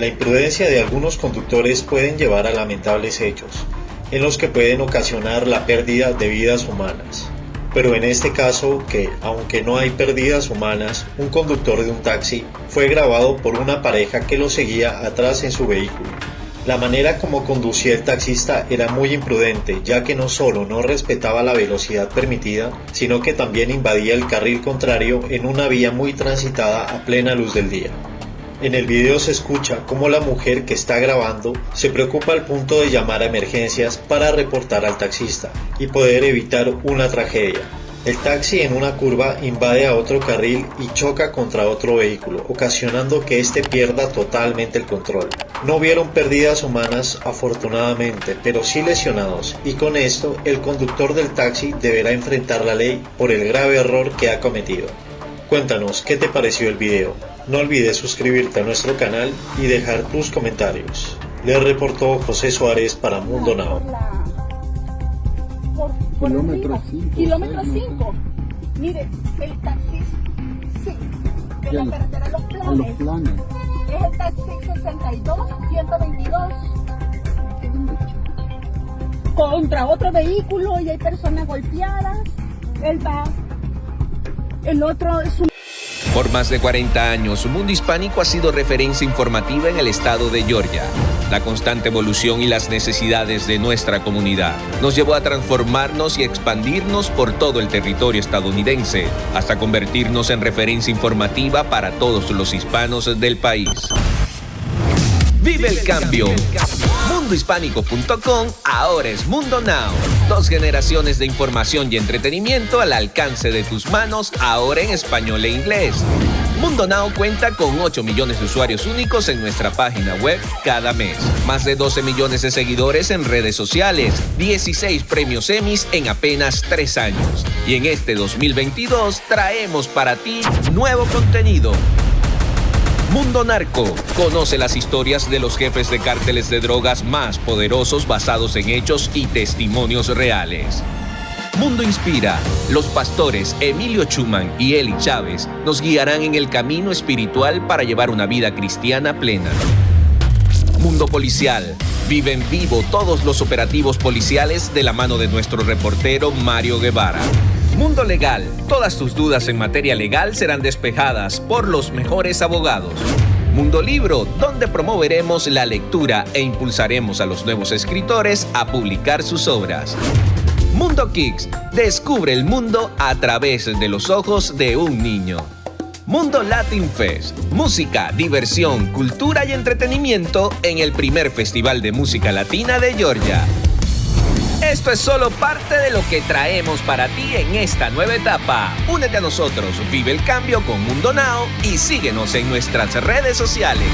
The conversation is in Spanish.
La imprudencia de algunos conductores pueden llevar a lamentables hechos, en los que pueden ocasionar la pérdida de vidas humanas. Pero en este caso, que aunque no hay pérdidas humanas, un conductor de un taxi fue grabado por una pareja que lo seguía atrás en su vehículo. La manera como conducía el taxista era muy imprudente, ya que no solo no respetaba la velocidad permitida, sino que también invadía el carril contrario en una vía muy transitada a plena luz del día. En el video se escucha cómo la mujer que está grabando se preocupa al punto de llamar a emergencias para reportar al taxista y poder evitar una tragedia. El taxi en una curva invade a otro carril y choca contra otro vehículo, ocasionando que éste pierda totalmente el control. No hubieron pérdidas humanas afortunadamente, pero sí lesionados, y con esto el conductor del taxi deberá enfrentar la ley por el grave error que ha cometido. Cuéntanos qué te pareció el video. No olvides suscribirte a nuestro canal y dejar tus comentarios. Le reportó José Suárez para Mundo Now. kilómetro 5. Kilómetro 5. Mire, el taxi, sí, de la carretera Los Planes. A los planes. Es el taxi 62, 122. Contra otro vehículo y hay personas golpeadas. Él va. El otro es un por más de 40 años, Mundo Hispánico ha sido referencia informativa en el estado de Georgia. La constante evolución y las necesidades de nuestra comunidad nos llevó a transformarnos y expandirnos por todo el territorio estadounidense, hasta convertirnos en referencia informativa para todos los hispanos del país. Vive el cambio. Mundohispánico.com ahora es Mundo Now. Dos generaciones de información y entretenimiento al alcance de tus manos, ahora en español e inglés. Mundo Now cuenta con 8 millones de usuarios únicos en nuestra página web cada mes. Más de 12 millones de seguidores en redes sociales. 16 premios Emmys en apenas 3 años. Y en este 2022 traemos para ti nuevo contenido Mundo Narco. Conoce las historias de los jefes de cárteles de drogas más poderosos basados en hechos y testimonios reales. Mundo Inspira. Los pastores Emilio Chuman y Eli Chávez nos guiarán en el camino espiritual para llevar una vida cristiana plena. Mundo Policial. Vive en vivo todos los operativos policiales de la mano de nuestro reportero Mario Guevara. Mundo Legal. Todas tus dudas en materia legal serán despejadas por los mejores abogados. Mundo Libro, donde promoveremos la lectura e impulsaremos a los nuevos escritores a publicar sus obras. Mundo Kicks, descubre el mundo a través de los ojos de un niño. Mundo Latin Fest, música, diversión, cultura y entretenimiento en el primer festival de música latina de Georgia. Esto es solo parte de lo que traemos para ti en esta nueva etapa. Únete a nosotros, vive el cambio con Mundo Now y síguenos en nuestras redes sociales.